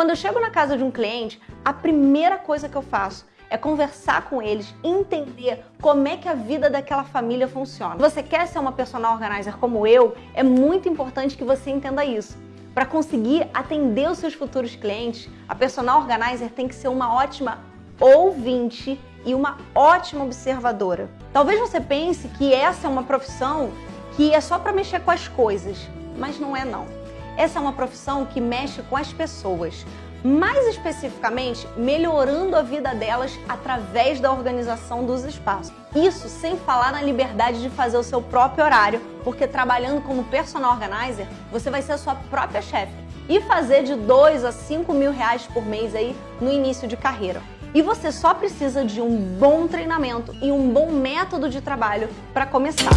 Quando eu chego na casa de um cliente, a primeira coisa que eu faço é conversar com eles, entender como é que a vida daquela família funciona. Se você quer ser uma personal organizer como eu, é muito importante que você entenda isso. Para conseguir atender os seus futuros clientes, a personal organizer tem que ser uma ótima ouvinte e uma ótima observadora. Talvez você pense que essa é uma profissão que é só para mexer com as coisas, mas não é não. Essa é uma profissão que mexe com as pessoas mais especificamente melhorando a vida delas através da organização dos espaços. Isso sem falar na liberdade de fazer o seu próprio horário, porque trabalhando como personal organizer, você vai ser a sua própria chefe e fazer de 2 a 5 mil reais por mês aí no início de carreira. E você só precisa de um bom treinamento e um bom método de trabalho para começar.